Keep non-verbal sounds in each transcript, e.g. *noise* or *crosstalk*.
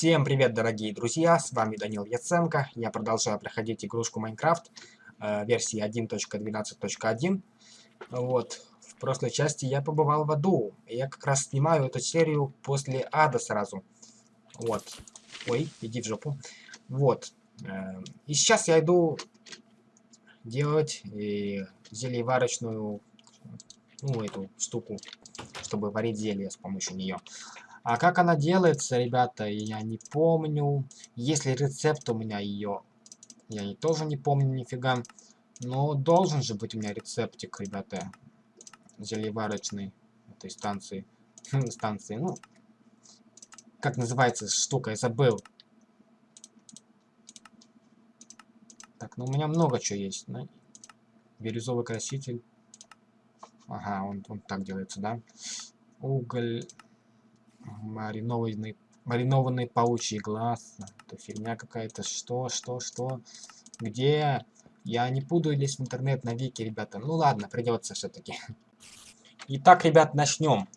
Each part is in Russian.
Всем привет, дорогие друзья, с вами Данил Яценко. Я продолжаю проходить игрушку Майнкрафт э, версии 1.12.1. Вот, в прошлой части я побывал в аду. Я как раз снимаю эту серию после ада сразу. Вот. Ой, иди в жопу. Вот. Э, и сейчас я иду делать э, зельеварочную, ну, эту штуку, чтобы варить зелье с помощью нее. А как она делается, ребята, я не помню. Если рецепт у меня ее, я тоже не помню нифига. Но должен же быть у меня рецептик, ребята, зельеварочный этой станции. станции, ну, как называется штука, я забыл. Так, ну у меня много чего есть. Ну, бирюзовый краситель. Ага, он, он так делается, да? Уголь маринованный, маринованный паучий глаз. Это фигня какая-то. Что, что, что? Где? Я не буду лезть в интернет на вики, ребята. Ну ладно, придется все-таки. *laughs* Итак, ребят, начнем.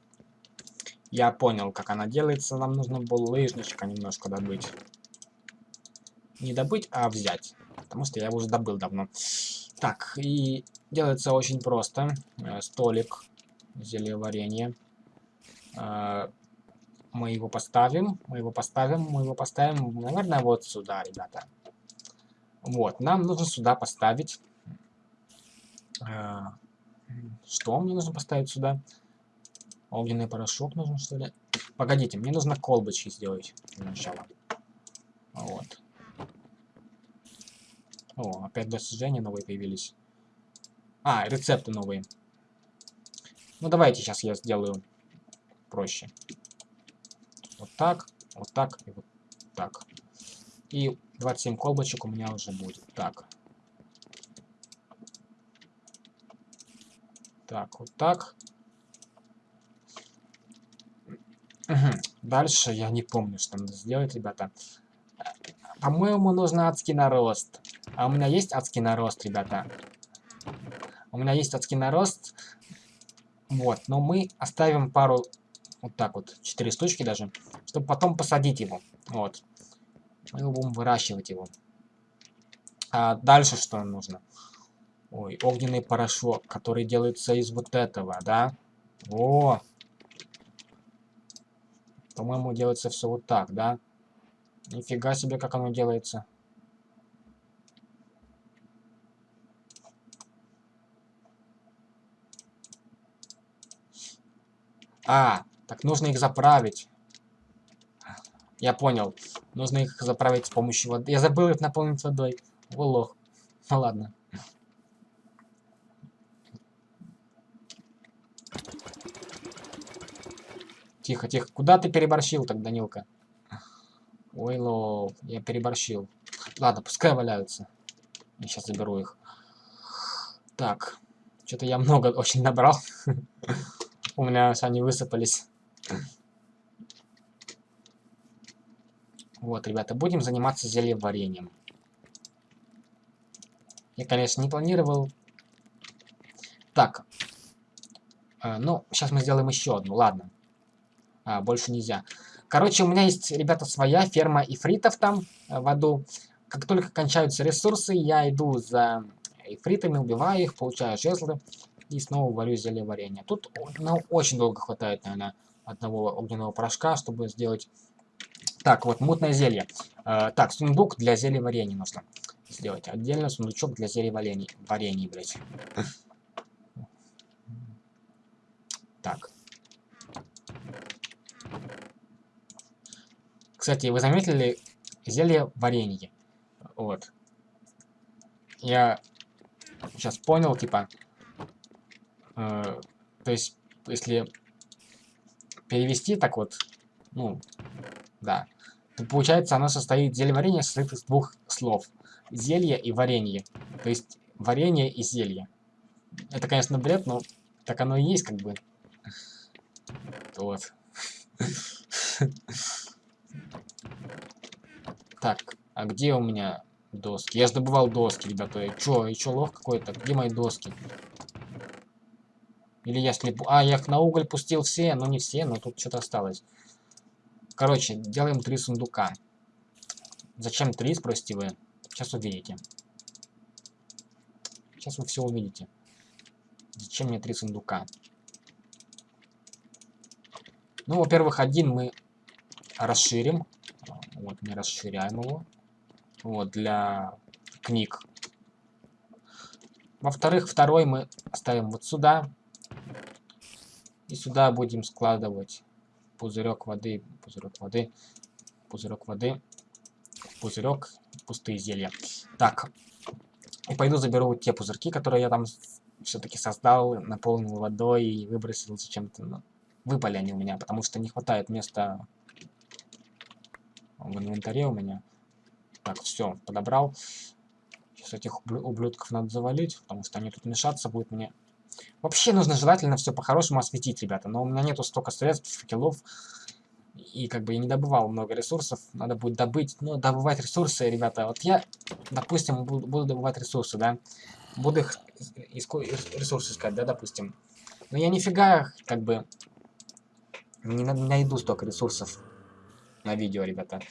Я понял, как она делается. Нам нужно было лыжничка немножко добыть. Не добыть, а взять. Потому что я его уже добыл давно. Так, и делается очень просто. Э, столик, зелье варенье. Мы его поставим, мы его поставим, мы его поставим, наверное, вот сюда, ребята. Вот, нам нужно сюда поставить... Э, что мне нужно поставить сюда? Огненный порошок нужно, что ли? Погодите, мне нужно колбочки сделать для начала. Вот. О, опять достижения новые появились. А, рецепты новые. Ну, давайте сейчас я сделаю проще. Вот так, вот так и вот так. И 27 колбочек у меня уже будет. Так. Так, вот так. Дальше я не помню, что надо сделать, ребята. По-моему, нужно адский нарост. А у меня есть адский нарост, ребята. У меня есть адский нарост. Вот, но мы оставим пару вот так вот, 4 штучки даже, чтобы потом посадить его. Вот. Мы будем выращивать его. А дальше что нам нужно? Ой, огненный порошок, который делается из вот этого, да? О! По-моему, делается все вот так, да? Нифига себе, как оно делается. А, так, нужно их заправить. Я понял. Нужно их заправить с помощью воды. Я забыл их наполнить водой. О, лох. Ну ладно. Тихо, тихо. Куда ты переборщил так, Данилка? Ой, лох. Я переборщил. Ладно, пускай валяются. Я сейчас заберу их. Так. Что-то я много очень набрал. *laughs* У меня они высыпались. Вот, ребята, будем заниматься зельеварением. Я, конечно, не планировал. Так. Э, ну, сейчас мы сделаем еще одну, ладно. А, больше нельзя. Короче, у меня есть, ребята, своя ферма ифритов там э, в аду. Как только кончаются ресурсы, я иду за ифритами, убиваю их, получаю жезлы и снова варю зелье варенья. Тут ну, очень долго хватает, наверное, одного огненного порошка, чтобы сделать... Так, вот, мутное зелье. Э, так, сундук для зелья варенья нужно сделать. Отдельно сундучок для зелья варенья, варенья блядь. Так. Кстати, вы заметили зелье варенье? Вот. Я сейчас понял, типа, э, то есть, если перевести так вот, ну, да, получается оно состоит, зелье варенье состоит из двух слов. Зелье и варенье. То есть варенье и зелье. Это, конечно, бред, но так оно и есть, как бы. Вот. Так, а где у меня доски? Я же добывал доски, ребята. Чё, и чё, лох какой-то? Где мои доски? Или я слепу... А, я их на уголь пустил все, но не все, но тут что-то осталось. Короче, делаем три сундука. Зачем три, спросите вы? Сейчас увидите. Сейчас вы все увидите. Зачем мне три сундука? Ну, во-первых, один мы расширим. Вот, мы расширяем его. Вот, для книг. Во-вторых, второй мы ставим вот сюда. И сюда будем складывать пузырек воды, пузырек воды, пузырек воды, пузырек, пустые зелья. Так, и пойду заберу те пузырьки, которые я там все-таки создал, наполнил водой и выбросил зачем-то. Ну, выпали они у меня, потому что не хватает места в инвентаре у меня. Так, все, подобрал. Сейчас этих ублюдков надо завалить, потому что они тут мешаться будут мне. Вообще нужно желательно все по-хорошему осветить, ребята. Но у меня нету столько средств, факелов. И как бы я не добывал много ресурсов. Надо будет добыть. Ну, добывать ресурсы, ребята. Вот я, допустим, буду, буду добывать ресурсы, да. Буду их ресурсы искать, да, допустим. Но я нифига, как бы, не найду столько ресурсов на видео, ребята.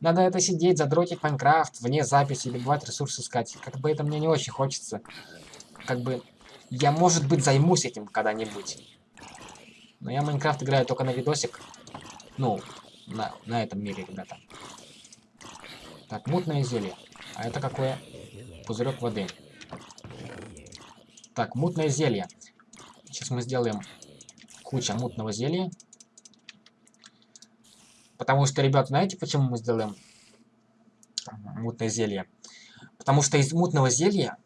Надо это сидеть, задротить Майнкрафт, вне записи, добывать ресурсы искать. Как бы это мне не очень хочется. Как бы я, может быть, займусь этим когда-нибудь. Но я Майнкрафт играю только на видосик. Ну, на, на этом мире, ребята. Так, мутное зелье. А это какое? Пузырек воды. Так, мутное зелье. Сейчас мы сделаем куча мутного зелья. Потому что, ребят, знаете, почему мы сделаем мутное зелье? Потому что из мутного зелья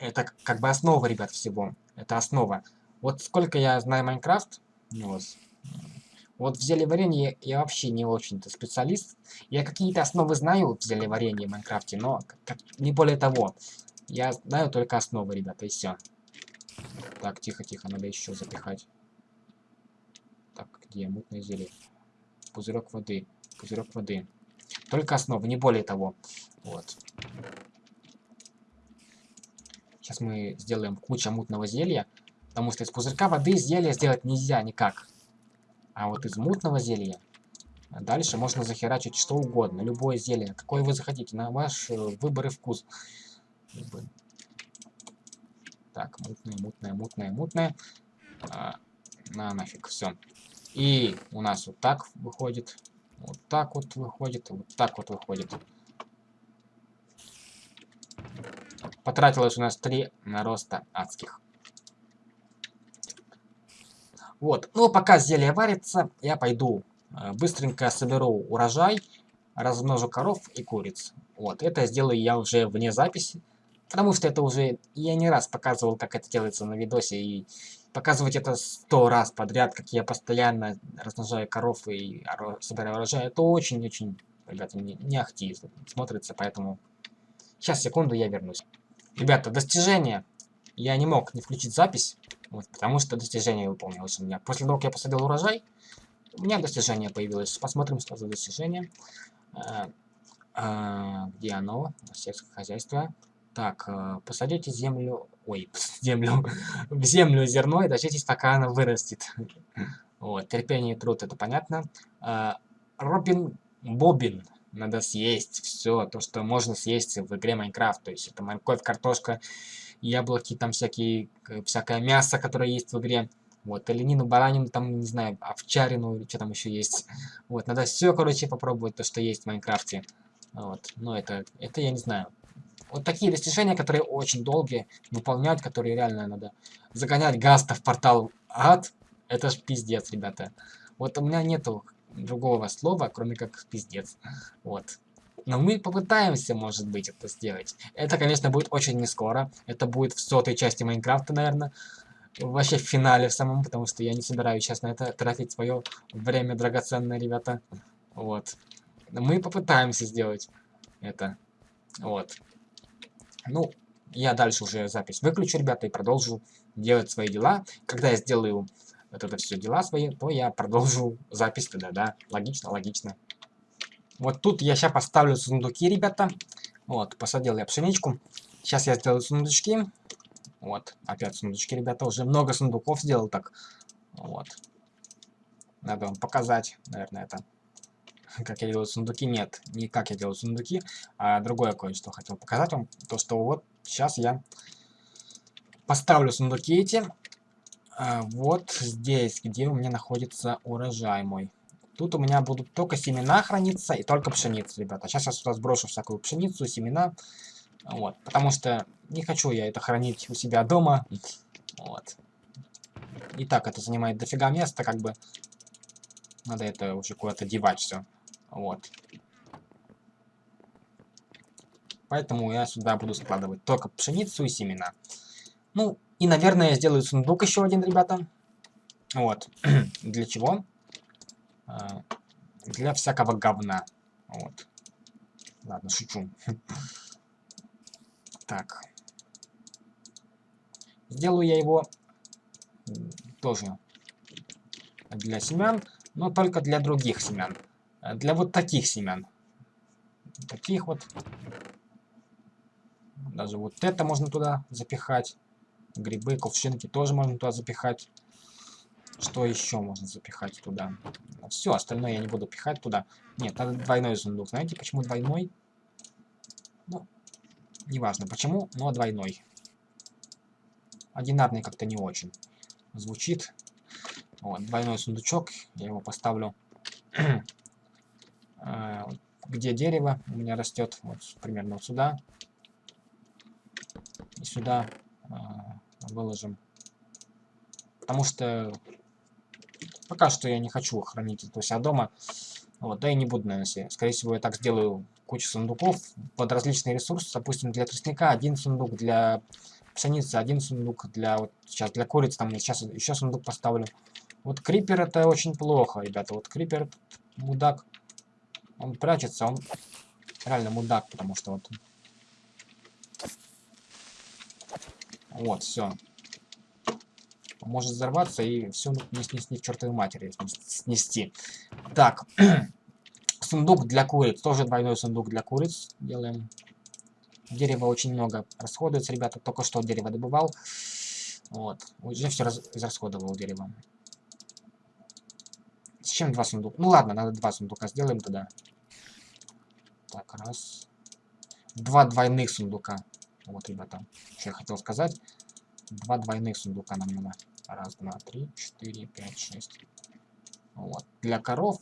это как бы основа, ребят, всего. Это основа. Вот сколько я знаю Майнкрафт, вот, вот в зельеварении я вообще не очень-то специалист. Я какие-то основы знаю в зельеварении в Майнкрафте, но как, не более того. Я знаю только основы, ребята, и все. Так, тихо-тихо, надо еще запихать. Так, где мутное зелье? Пузырек воды. Пузырек воды. Только основы, не более того. Вот. Сейчас мы сделаем кучу мутного зелья. Потому что из пузырька воды зелье сделать нельзя никак. А вот из мутного зелья дальше можно захерачить что угодно. Любое зелье. Какое вы захотите. На ваш э, выбор и вкус. Так, мутное, мутное, мутное, мутное. А, на нафиг, все. И у нас вот так выходит. Вот так вот выходит. Вот так вот выходит. Потратилось у нас 3 нароста адских. Вот. Ну, пока зелье варится, я пойду э, быстренько соберу урожай, размножу коров и куриц. Вот. Это сделаю я уже вне записи. Потому что это уже... Я не раз показывал, как это делается на видосе. И показывать это сто раз подряд, как я постоянно размножаю коров и собираю урожай, это очень-очень, ребята, не, не ахти смотрится, поэтому... Сейчас, секунду, я вернусь. Ребята, достижение. Я не мог не включить запись, вот, потому что достижение выполнилось у меня. После того, как я посадил урожай, у меня достижение появилось. Посмотрим, что за достижение. А, а, где оно? Сельское хозяйство. Так, а, посадите землю... Ой, *laughs* землю... в землю зерно и дождитесь, пока оно вырастет. *laughs* вот, терпение и труд, это понятно. Робин Бобин надо съесть все то, что можно съесть в игре Майнкрафт. То есть это морковь, картошка, яблоки, там всякие, всякое мясо, которое есть в игре. Вот, оленину, баранину, там, не знаю, овчарину, что там еще есть. Вот, надо все, короче, попробовать, то, что есть в Майнкрафте. Вот, но это, это я не знаю. Вот такие достижения, которые очень долгие, выполнять, которые реально надо загонять гаста в портал ад, это ж пиздец, ребята. Вот у меня нету другого слова, кроме как пиздец. *laughs* Вот. Но мы попытаемся, может быть, это сделать. Это, конечно, будет очень не скоро. Это будет в сотой части Майнкрафта, наверное. Вообще в финале в самом, потому что я не собираюсь сейчас на это тратить свое время драгоценное, ребята. Вот. Но мы попытаемся сделать это. Вот. Ну, я дальше уже запись выключу, ребята, и продолжу делать свои дела. Когда я сделаю вот это все дела свои, то я продолжу запись тогда, да. Логично, логично. Вот тут я сейчас поставлю сундуки, ребята. Вот, посадил я пшеничку. Сейчас я сделаю сундучки. Вот, опять сундучки, ребята. Уже много сундуков сделал так. Вот. Надо вам показать, наверное, это. *laughs* как я делаю сундуки. Нет, не как я делаю сундуки, а другое кое-что хотел показать вам. То, что вот сейчас я поставлю сундуки эти. А, вот здесь, где у меня находится урожай мой. Тут у меня будут только семена храниться и только пшеница, ребята. Сейчас я сюда сброшу всякую пшеницу, семена. Вот, потому что не хочу я это хранить у себя дома. Вот. И так это занимает дофига места, как бы. Надо это уже куда-то девать все. Вот. Поэтому я сюда буду складывать только пшеницу и семена. Ну, и, наверное, я сделаю сундук еще один, ребята. Вот. *clears throat* Для чего? А, для всякого говна. Вот. Ладно, шучу. *laughs* Так. Сделаю я его тоже для семян, но только для других семян. Для вот таких семян. Таких вот. Даже вот это можно туда запихать. Грибы, кувшинки тоже можно туда запихать. Что еще можно запихать туда? Все, остальное я не буду пихать туда. Нет, надо двойной сундук. Знаете, почему двойной? Ну, неважно почему, но двойной. Одинарный как-то не очень звучит. Вот, двойной сундучок. Я его поставлю. А, *clears throat* где дерево у меня растет? Вот примерно вот сюда. И сюда а, выложим. Потому что Пока что я не хочу хранить это у себя дома. Вот, да и не буду, наверное, Скорее всего, я так сделаю кучу сундуков под различные ресурсы. Допустим, для тростника один сундук, для пшеницы один сундук, для вот сейчас для куриц там сейчас еще сундук поставлю. Вот крипер это очень плохо, ребята. Вот крипер мудак. Он прячется, он реально мудак, потому что вот... Вот, все может взорваться и все не снести к чертовой матери снести. Так, *clears throat* сундук для куриц. Тоже двойной сундук для куриц делаем. Дерева очень много расходуется, ребята. Только что дерево добывал. Вот. Уже все раз израсходовал дерево. Зачем два сундука? Ну ладно, надо два сундука сделаем тогда. Так, раз. Два двойных сундука. Вот, ребята, что я хотел сказать. Два двойных сундука нам надо. Раз, два, три, четыре, пять, шесть. Вот. Для коров...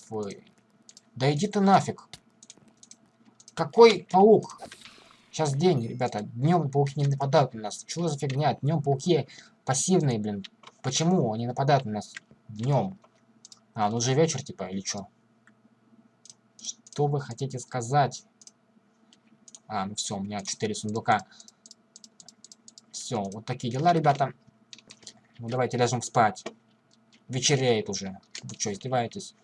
Да иди ты нафиг. Какой паук? Сейчас день, ребята. Днем пауки не нападают на нас. Что за фигня? Днем пауки пассивные, блин. Почему они нападают на нас днем? А, ну уже вечер, типа, или что? Что вы хотите сказать? А, ну все, у меня 4 сундука. Все, вот такие дела, ребята. Ну давайте ляжем спать. Вечереет уже. Вы что, издеваетесь?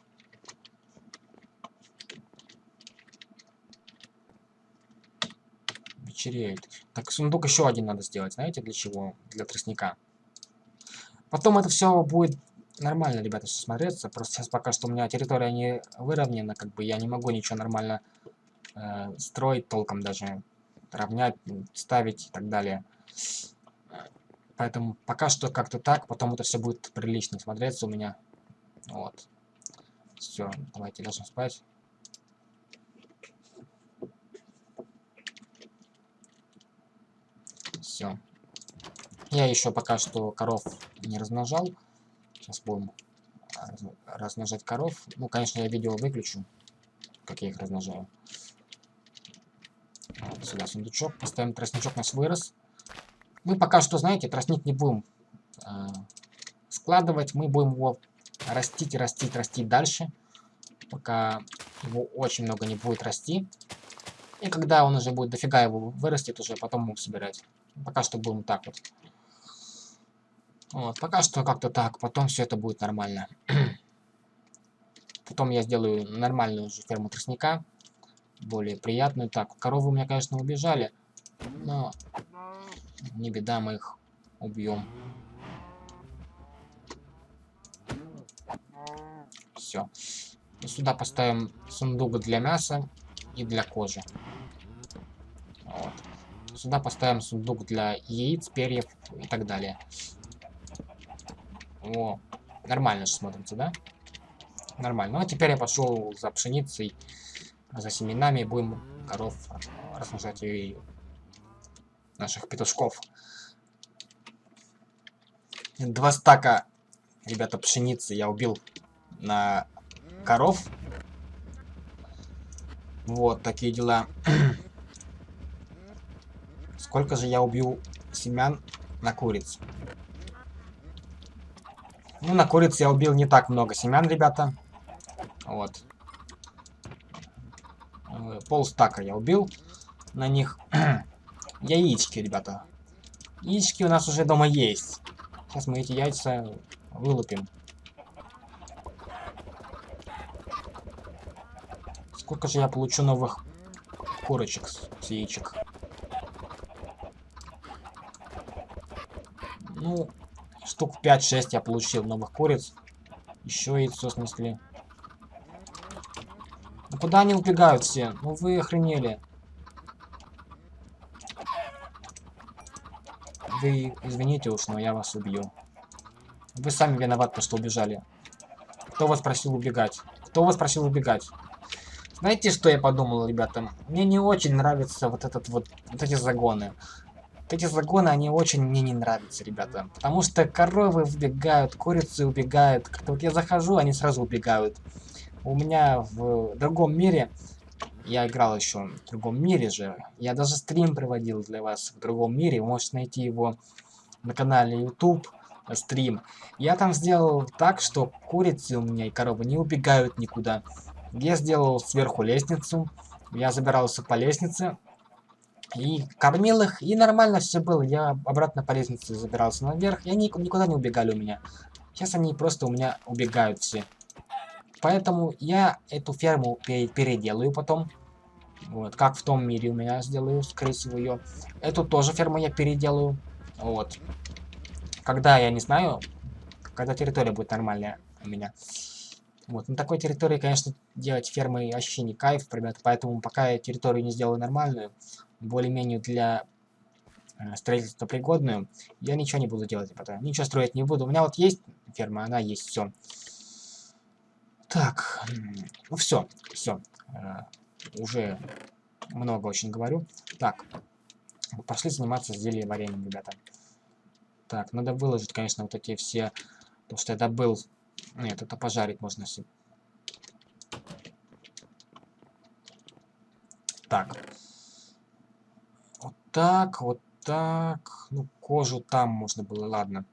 Вечереет. Так, сундук еще один надо сделать. Знаете, для чего? Для тростника. Потом это все будет нормально, ребята, все смотреться. Просто сейчас пока что у меня территория не выровнена, как бы я не могу ничего нормально э, строить толком даже, равнять, ставить и так далее. Поэтому пока что как-то так, потом это все будет прилично смотреться у меня. Вот. Все, давайте ляжем спать. Все. Я еще пока что коров не размножал. Сейчас будем размножать коров. Ну, конечно, я видео выключу, как я их размножаю. Сюда сундучок. Поставим тростничок наш вырос. Мы пока что, знаете, тростник не будем э, складывать. Мы будем его растить, растить, растить дальше. Пока его очень много не будет расти. И когда он уже будет дофига его вырастет, уже потом будем собирать. Пока что будем так вот. Вот, пока что как-то так. Потом все это будет нормально. *clears throat* Потом я сделаю нормальную уже ферму тростника. Более приятную. Так, коровы у меня, конечно, убежали. Но не беда, мы их убьем. Все. Сюда поставим сундук для мяса и для кожи. Вот. Сюда поставим сундук для яиц, перьев и так далее. О, нормально же смотрится, да? Нормально. Ну, а теперь я пошел за пшеницей, за семенами. Будем коров размножать и наших петушков. Два стака, ребята, пшеницы я убил на коров. Вот такие дела. *clears throat* Сколько же я убил семян на куриц? Ну, на куриц я убил не так много семян, ребята. Вот. Э, пол стака я убил на них. *clears throat* Яички, ребята. Яички у нас уже дома есть. Сейчас мы эти яйца вылупим. Сколько же я получу новых курочек с яичек? Ну, штук 5-6 я получил новых куриц. Еще яйцо снесли. Куда они убегают все? Ну вы охренели. Вы извините уж, но я вас убью. Вы сами виноваты, что убежали. Кто вас просил убегать? Кто вас просил убегать? Знаете, что я подумал, ребята? Мне не очень нравится вот этот вот, вот эти загоны. Вот эти загоны, они очень мне не нравятся, ребята. Потому что коровы убегают, курицы убегают. Как-то вот я захожу, они сразу убегают. У меня в другом мире, я играл еще в другом мире же. Я даже стрим проводил для вас в другом мире. Вы можете найти его на канале YouTube стрим. Я там сделал так, что курицы у меня и коровы не убегают никуда. Я сделал сверху лестницу. Я забирался по лестнице. И кормил их, и нормально все было. Я обратно по лестнице забирался наверх, и они никуда не убегали у меня. Сейчас они просто у меня убегают все. Поэтому я эту ферму переделаю потом. Вот, как в том мире у меня сделаю, скорее всего, ее. Эту тоже ферму я переделаю. Вот. Когда, я не знаю, когда территория будет нормальная у меня. Вот, на такой территории, конечно, делать фермы вообще не кайф, ребята, поэтому пока я территорию не сделаю нормальную, более-менее для э, строительства пригодную, я ничего не буду делать, ребята. Ничего строить не буду. У меня вот есть ферма, она есть, все. Так, ну все, все. Э, уже много очень говорю. Так, пошли заниматься зельем вареньем, ребята. Так, надо выложить, конечно, вот эти все... То, что я добыл нет, это пожарить можно себе. Так. Вот так, вот так. Ну, кожу там можно было, ладно.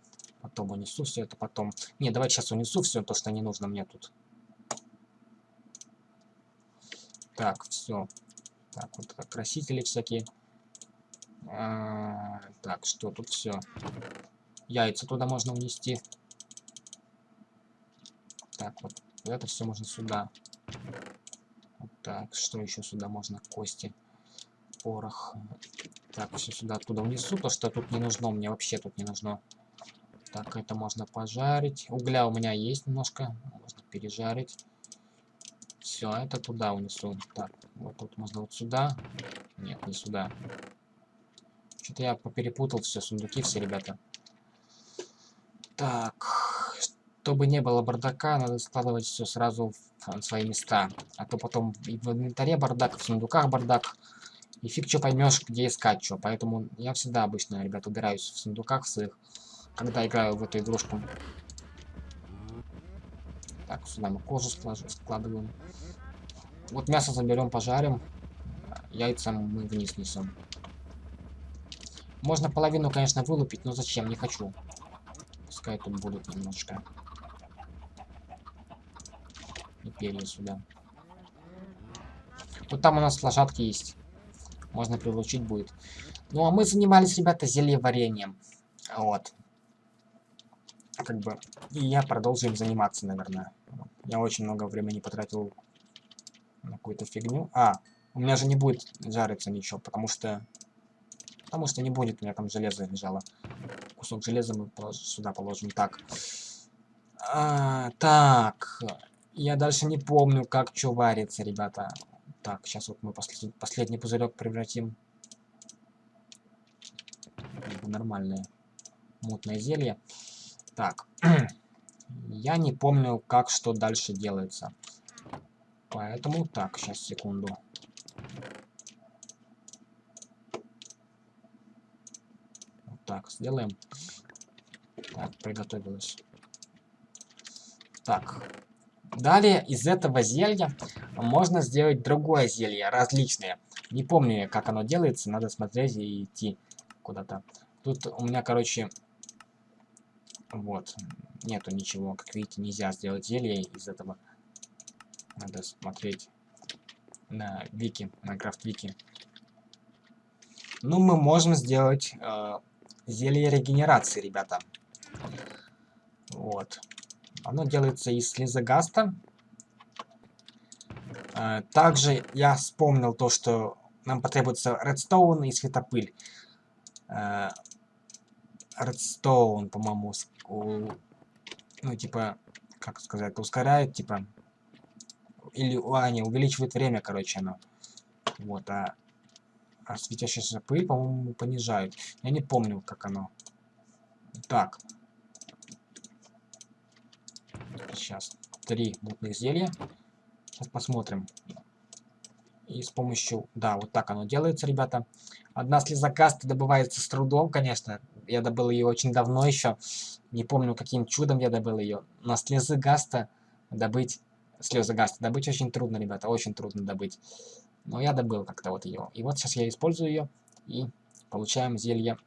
Потом унесу все это, потом... Не, давай сейчас унесу все то, что не нужно мне тут. Так, все. Так, вот красители всякие. А, так, что тут все? Яйца туда можно унести. Так, вот. Это все можно сюда. Вот так, что еще сюда можно? Кости. Порох. Так, все сюда оттуда унесу, то что тут не нужно, мне вообще тут не нужно. Так, это можно пожарить. Угля у меня есть немножко, можно пережарить. Все, это туда унесу. Так, вот тут можно вот сюда. Нет, не сюда. Что-то я поперепутал все, сундуки все, ребята. Так, чтобы не было бардака, надо складывать все сразу в свои места. А то потом и в инвентаре бардак, в сундуках бардак. И фиг что поймешь, где искать что. Поэтому я всегда обычно, ребят, убираюсь в сундуках своих, когда играю в эту игрушку. Так, сюда мы кожу складываем. Вот мясо заберем, пожарим. Яйца мы вниз несем. Можно половину, конечно, вылупить, но зачем? Не хочу. Пускай тут будут немножко и перья сюда. Вот там у нас лошадки есть. Можно прилучить будет. Ну, а мы занимались, ребята, зельеварением. Вот. Как бы. И я продолжу им заниматься, наверное. Я очень много времени потратил на какую-то фигню. А, у меня же не будет жариться ничего, потому что... Потому что не будет, у меня там железо лежало. Кусок железа мы сюда положим. Так. А, так. Я дальше не помню, как что варится, ребята. Так, сейчас вот мы послед... последний пузырек превратим в нормальное мутное зелье. Так. *clears throat* Я не помню, как что дальше делается. Поэтому так, сейчас секунду. Вот так, сделаем. Так, приготовилось. Так. Далее из этого зелья можно сделать другое зелье, различное. Не помню, как оно делается, надо смотреть и идти куда-то. Тут у меня, короче, вот, нету ничего. Как видите, нельзя сделать зелье из этого. Надо смотреть на вики, Майнкрафт вики. Ну, мы можем сделать э, зелье регенерации, ребята. Вот. Оно делается из слезогаста. Э, также я вспомнил то, что нам потребуется редстоун и светопыль. Э, редстоун, по-моему, ну, типа, как сказать, ускоряет, типа, или, а, не, увеличивает время, короче, оно. Вот, а, а светящаяся пыль, по-моему, понижает. Я не помню, как оно. Так. Сейчас. Три мутных зелья. Сейчас посмотрим. И с помощью... Да, вот так оно делается, ребята. Одна слеза каста добывается с трудом, конечно. Я добыл ее очень давно еще. Не помню, каким чудом я добыл ее. Но слезы гаста добыть... Слезы гаста добыть очень трудно, ребята. Очень трудно добыть. Но я добыл как-то вот ее. И вот сейчас я использую ее. И получаем зелье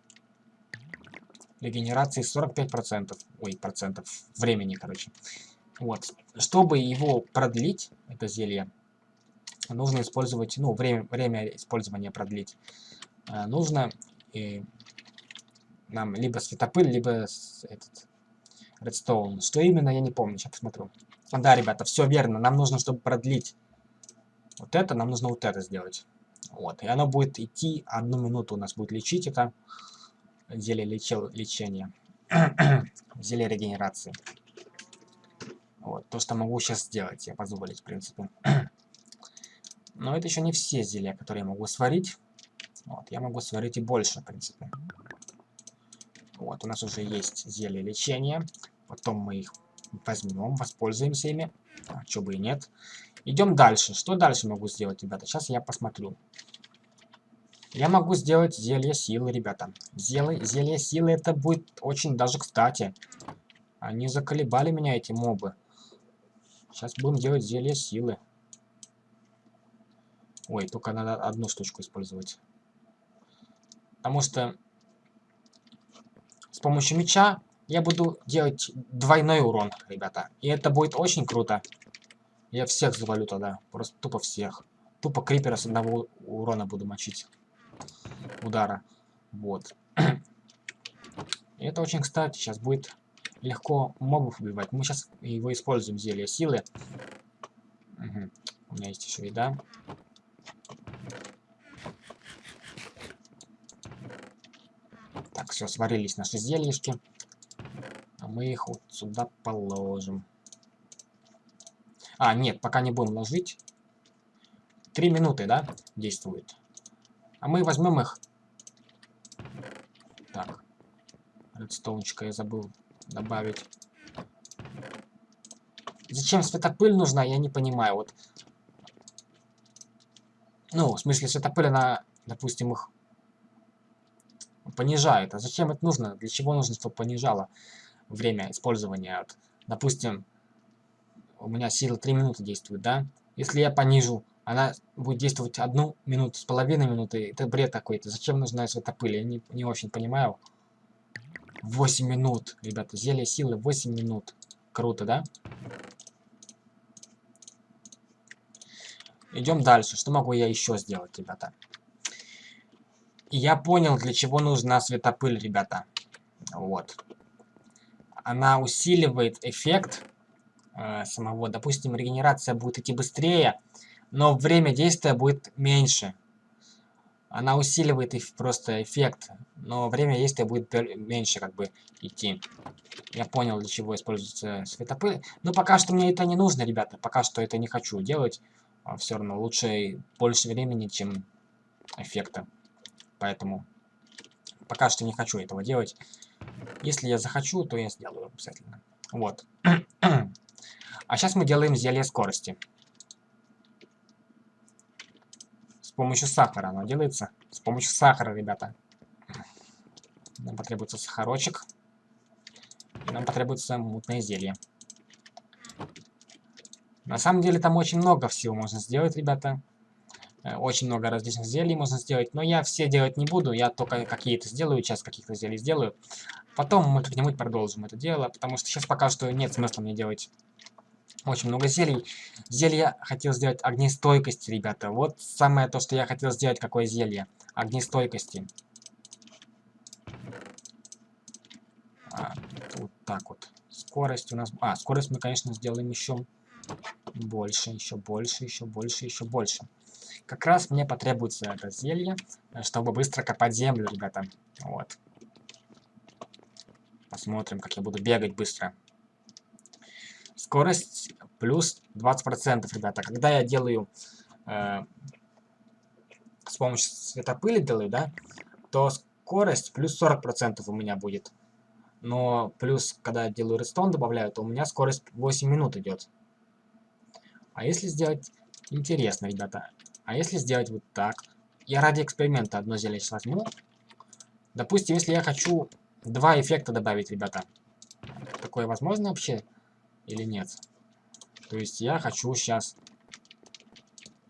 регенерации 45%. Ой, процентов времени, короче. Вот. Чтобы его продлить, это зелье, нужно использовать, ну, время, время использования продлить. А, нужно э, нам либо светопыль, либо этот редстоун. Что именно, я не помню, сейчас посмотрю. Да, ребята, все верно. Нам нужно, чтобы продлить вот это, нам нужно вот это сделать. Вот, и оно будет идти одну минуту у нас будет лечить это зелье лечил, лечения. *clears throat* зелье регенерации. Вот, то, что могу сейчас сделать, я позволить, в принципе. *clears throat* Но это еще не все зелья, которые я могу сварить. Вот, я могу сварить и больше, в принципе. Вот, у нас уже есть зелье лечения. Потом мы их возьмем, воспользуемся ими. А, что бы и нет. Идем дальше. Что дальше могу сделать, ребята? Сейчас я посмотрю. Я могу сделать зелье силы, ребята. Зелье, зелье силы это будет очень даже кстати. Они заколебали меня, эти мобы. Сейчас будем делать зелье силы. Ой, только надо одну штучку использовать. Потому что помощью меча я буду делать двойной урон, ребята. И это будет очень круто. Я всех завалю тогда. Просто тупо всех. Тупо крипера с одного урона буду мочить. Удара. Вот. *clears throat* Это очень кстати. Сейчас будет легко мобов убивать. Мы сейчас его используем, зелье силы. Угу. У меня есть еще еда. Все, сварились наши зельишки. А мы их вот сюда положим. А, нет, пока не будем ложить. Три минуты, да, действует. А мы возьмем их. Так. Редстоунчика я забыл добавить. Зачем светопыль нужна, я не понимаю. Вот. Ну, в смысле, светопыль, она, допустим, их понижает. А зачем это нужно? Для чего нужно, чтобы понижало время использования? Вот, допустим, у меня сила 3 минуты действует, да? Если я понижу, она будет действовать одну минуту с половиной минуты. Это бред какой-то. Зачем нужна светопыль? Я не, не очень понимаю. 8 минут, ребята. Зелье силы 8 минут. Круто, да? Идем дальше. Что могу я еще сделать, ребята? Я понял, для чего нужна светопыль, ребята. Вот. Она усиливает эффект э, самого. Допустим, регенерация будет идти быстрее, но время действия будет меньше. Она усиливает просто эффект, но время действия будет меньше как бы идти. Я понял, для чего используется светопыль. Но пока что мне это не нужно, ребята. Пока что это не хочу делать. А все равно лучше больше времени, чем эффекта. Поэтому пока что не хочу этого делать. Если я захочу, то я сделаю обязательно. Вот. *clears throat* А сейчас мы делаем зелье скорости. С помощью сахара оно делается. С помощью сахара, ребята. Нам потребуется сахарочек. И нам потребуется мутное зелье. На самом деле там очень много всего можно сделать, ребята. Э, очень много различных зелий можно сделать, но я все делать не буду, я только какие-то сделаю, сейчас каких-то зелий сделаю. Потом мы как-нибудь продолжим это дело, потому что сейчас пока что нет смысла мне делать очень много зелий. Зелье хотел сделать огнестойкости, ребята. Вот самое то, что я хотел сделать, какое зелье. Огнестойкости. А, вот так вот. Скорость у нас... А, скорость мы, конечно, сделаем еще больше, еще больше, еще больше, еще больше. Как раз мне потребуется это зелье, э, чтобы быстро копать землю, ребята. Вот. Посмотрим, как я буду бегать быстро. Скорость плюс 20%, ребята. Когда я делаю э, с помощью светопыли делаю, да, то скорость плюс 40% у меня будет. Но плюс, когда я делаю редстон добавляю, то у меня скорость 8 минут идет. А если сделать... Интересно, ребята. А если сделать вот так? Я ради эксперимента одно зелье сейчас возьму. Допустим, если я хочу два эффекта добавить, ребята. Такое возможно вообще или нет? То есть я хочу сейчас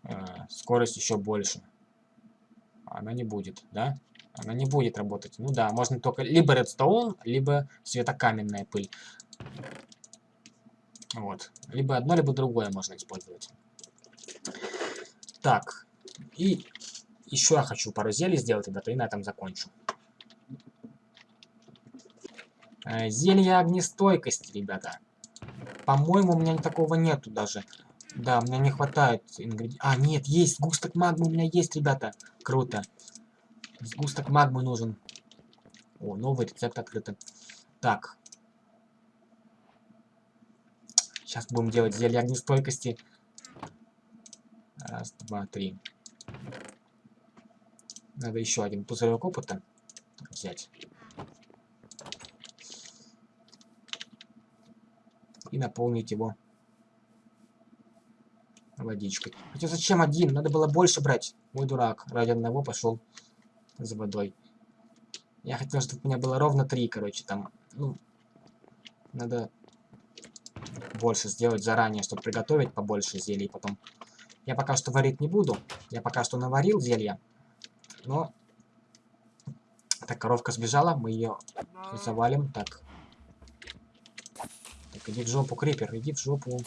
э, скорость еще больше. Она не будет, да? Она не будет работать. Ну да, можно только либо редстоун, либо светокаменная пыль. Вот. Либо одно, либо другое можно использовать. Так. И еще я хочу пару зелий сделать, ребята, и на этом закончу. Э, зелье огнестойкости, ребята. По-моему, у меня такого нету даже. Да, у меня не хватает ингредиентов. А, нет, есть. Сгусток магмы у меня есть, ребята. Круто. Сгусток магмы нужен. О, новый рецепт открыт. Так. Сейчас будем делать зелье огнестойкости. Раз, два, три. Надо еще один пузырек опыта взять. И наполнить его водичкой. Хотя зачем один? Надо было больше брать. Мой дурак. Ради одного пошел за водой. Я хотел, чтобы у меня было ровно три, короче, там. Ну, надо больше сделать заранее, чтобы приготовить побольше зелий потом. Я пока что варить не буду. Я пока что наварил зелье. Но... Так, коровка сбежала. Мы ее завалим. Так. Так, иди в жопу, Крипер. Иди в жопу.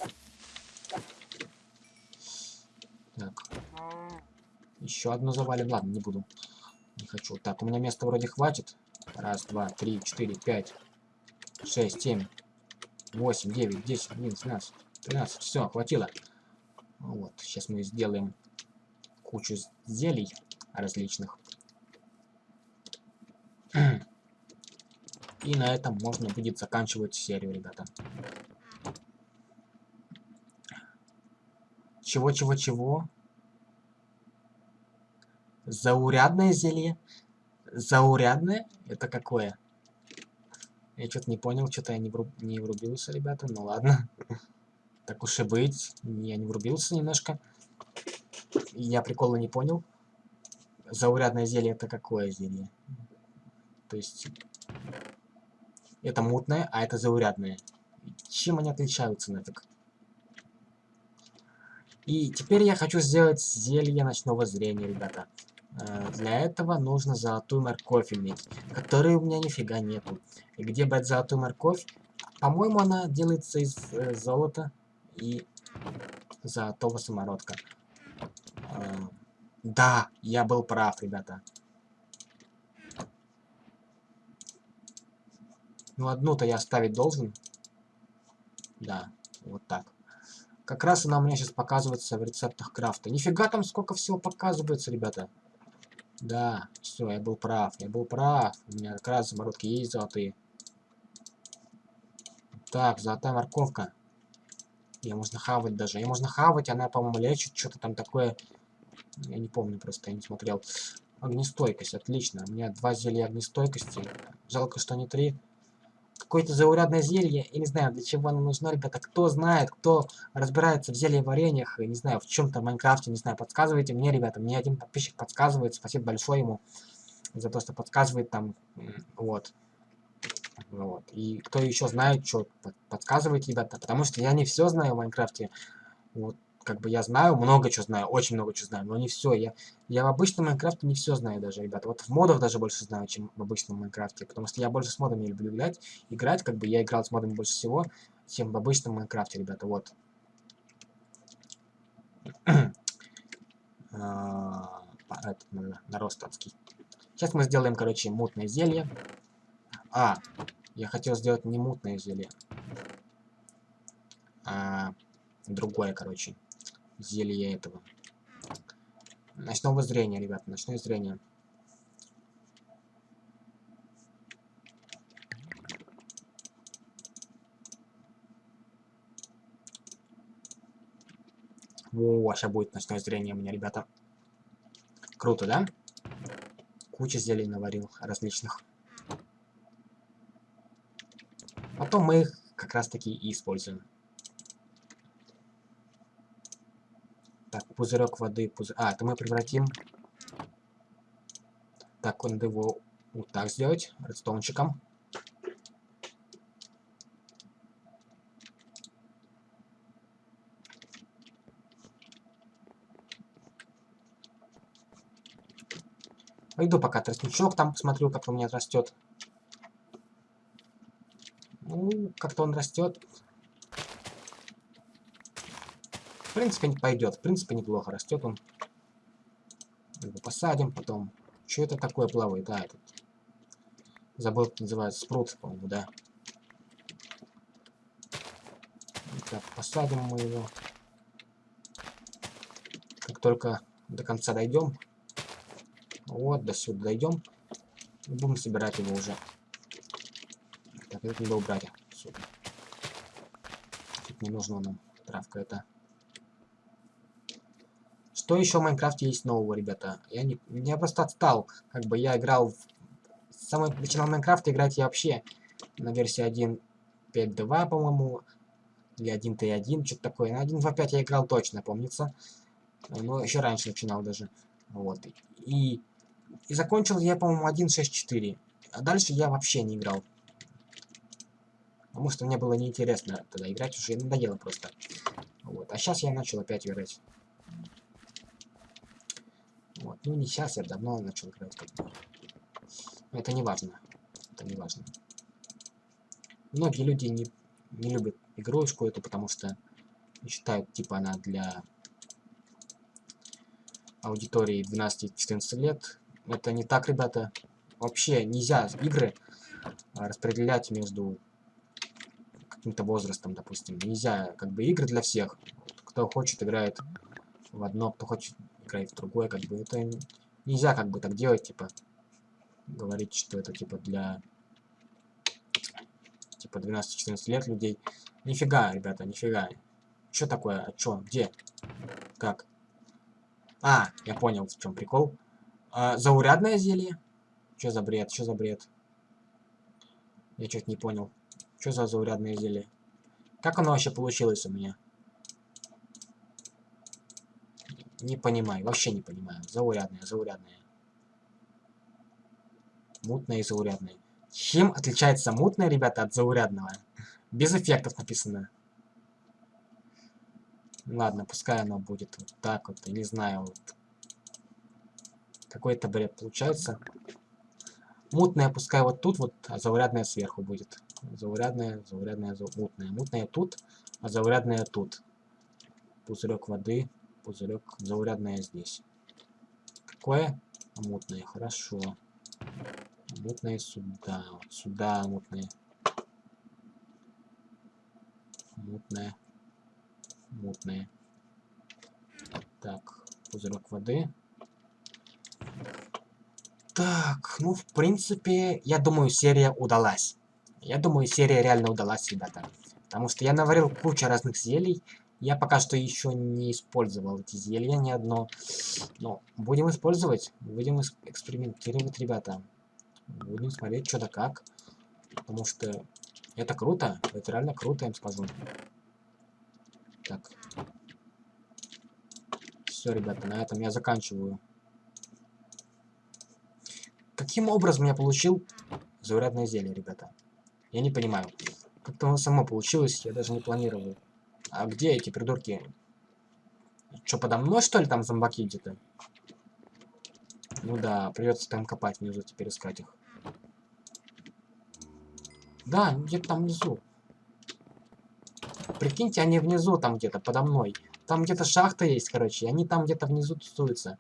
Так. Еще одну завалим. Ладно, не буду. Не хочу. Так, у меня места вроде хватит. Раз, два, три, четыре, пять, шесть, семь, 8, 9, 10, 11, 12, 13. Все, хватило. Вот, сейчас мы сделаем кучу зелий различных. И на этом можно будет заканчивать серию, ребята. Чего-чего-чего? Заурядное зелье? Заурядное? Это какое? Я что-то не понял, что-то я не, не врубился, ребята. Ну ладно. Так уж и быть. Я не врубился немножко. Я прикола не понял. Заурядное зелье это какое зелье? То есть... Это мутное, а это заурядное. Чем они отличаются нафиг? И теперь я хочу сделать зелье ночного зрения, ребята. Э, для этого нужно золотую морковь иметь, которой у меня нифига нету. И где брать золотую морковь? По-моему, она делается из э, золота и золотого самородка. Э, да, я был прав, ребята. Ну, одну-то я оставить должен. Да, вот так. Как раз она у меня сейчас показывается в рецептах крафта. Нифига там сколько всего показывается, ребята. Да, все, я был прав, я был прав. У меня как раз заморозки есть золотые. Так, золотая морковка. Ее можно хавать даже. Ее можно хавать, она, по-моему, лечит что-то там такое. Я не помню просто, я не смотрел. Огнестойкость, отлично. У меня два зелья огнестойкости. Жалко, что не три. какое-то заурядное зелье. Я не знаю, для чего оно нужно, ребята. Кто знает, кто разбирается в зелье вареньях, не знаю, в чем-то в Майнкрафте, не знаю, подсказывайте мне, ребята. Мне один подписчик подсказывает. Спасибо большое ему за то, что подсказывает там. Вот. Вот. И кто еще знает, что подсказывайте, ребята. Потому что я не все знаю в Майнкрафте. Вот как бы я знаю, много чего знаю, очень много чего знаю, но не все. Я, я в обычном Майнкрафте не все знаю даже, ребята. Вот в модах даже больше знаю, чем в обычном Майнкрафте, потому что я больше с модами люблю играть. Играть, как бы я играл с модами больше всего, чем в обычном Майнкрафте, ребята, вот. *clears throat* А, этот, нарост адский. Сейчас мы сделаем, короче, мутное зелье. А, я хотел сделать не мутное зелье. А другое, короче зелье этого. Ночного зрения, ребят, ночное зрение. О, сейчас будет ночное зрение у меня, ребята. Круто, да? Куча зелий наварил различных. Потом мы их как раз таки и используем. Так, пузырек воды. Пузы... А, это мы превратим. Так, надо его вот так сделать. Редстоунчиком. Пойду пока тростничок там посмотрю, как он у меня растет. Ну, как-то он растет. принципе, не пойдет. В принципе, неплохо растет он. Его посадим, потом... Что это такое плавает? Да, этот... Забыл, как называется. Спрут, по-моему, да. Так, посадим мы его. Как только до конца дойдем. Вот, до сюда дойдем. Будем собирать его уже. Так, это надо убрать. Тут не нужно нам травка это. Что еще в Майнкрафте есть нового, ребята? Я, не, я просто отстал. Как бы я играл... В... С самого начала Майнкрафта играть я вообще на версии 1.5.2, по-моему. Или 1.3.1, что-то такое. На 1.2.5 я играл точно, помнится. Но еще раньше начинал даже. Вот. И, и закончил я, по-моему, 1.6.4. А дальше я вообще не играл. Потому что мне было неинтересно тогда играть, уже надоело просто. Вот. А сейчас я начал опять играть. Вот. Ну, не сейчас, я давно начал играть. Это не важно. Это не важно. Многие люди не, не любят игрушку эту, потому что считают, типа, она для аудитории 12-14 лет. Это не так, ребята. Вообще нельзя игры распределять между каким-то возрастом, допустим. Нельзя, как бы, игры для всех. Кто хочет, играет в одно, кто хочет играть в другое, как бы это нельзя как бы так делать, типа говорить, что это типа для типа 12-14 лет людей. Нифига, ребята, нифига. Что такое? А чё? Где? Как? А, я понял, в чем прикол. А, заурядное зелье? Что за бред? Что за бред? Я что-то не понял. Что за заурядное зелье? Как оно вообще получилось у меня? Не понимаю, вообще не понимаю. Заурядная, заурядная. Мутная и заурядная. Чем отличается мутная, ребята, от заурядного? Без эффектов написано. Ладно, пускай оно будет вот так вот, не знаю, вот. Какой-то бред получается. Мутная пускай вот тут вот, а заурядная сверху будет. Заурядная, заурядная, зау... мутная. Мутная тут, а заурядная тут. Пузырек воды пузырек заурядное здесь. Какое? Мутное, хорошо. Мутное сюда. сюда мутное. Мутное. Мутное. Так, пузырек воды. Так, ну, в принципе, я думаю, серия удалась. Я думаю, серия реально удалась, ребята. Потому что я наварил кучу разных зелий. Я пока что еще не использовал эти зелья ни одно. Но будем использовать. Будем экспериментировать, ребята. Будем смотреть, что да как. Потому что Это круто. Это реально круто, я им скажу. Так. Все, ребята, на этом я заканчиваю. Каким образом я получил заурядное зелье, ребята? Я не понимаю. Как-то оно само получилось, я даже не планировал. А где эти придурки? Что, подо мной, что ли, там зомбаки где-то? Ну да, придется там копать внизу, теперь искать их. Да, где-то там внизу. Прикиньте, они внизу там где-то, подо мной. Там где-то шахта есть, короче, и они там где-то внизу тусуются.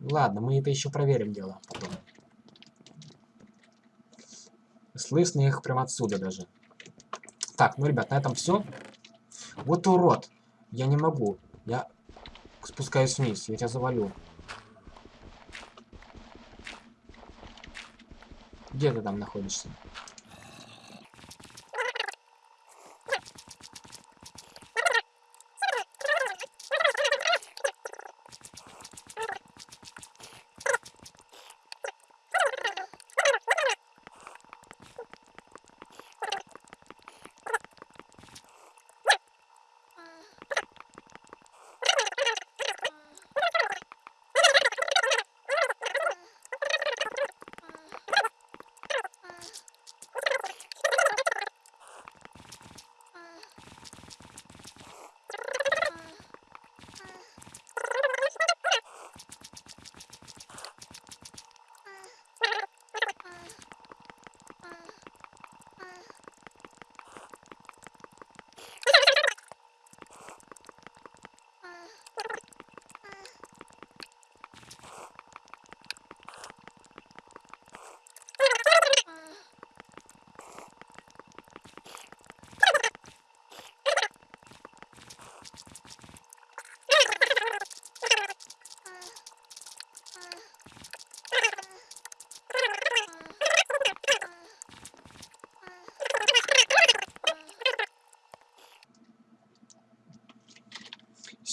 Ладно, мы это еще проверим дело потом. Слышно их прямо отсюда даже. Так, ну, ребят, на этом все. Вот урод. Я не могу. Я спускаюсь вниз. Я тебя завалю. Где ты там находишься?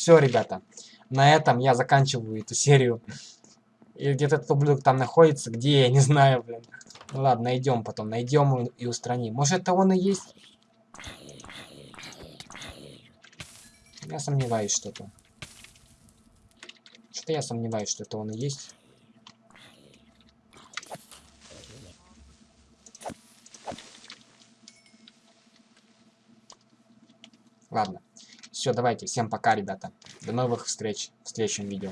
Все, ребята. На этом я заканчиваю эту серию. И где-то этот ублюдок там находится. Где, я не знаю, блин. Ну ладно, найдем потом. Найдем и устраним. Может, это он и есть? Я сомневаюсь, что это. Что-то я сомневаюсь, что это он и есть. Ладно. Все, давайте. Всем пока, ребята. До новых встреч в следующем видео.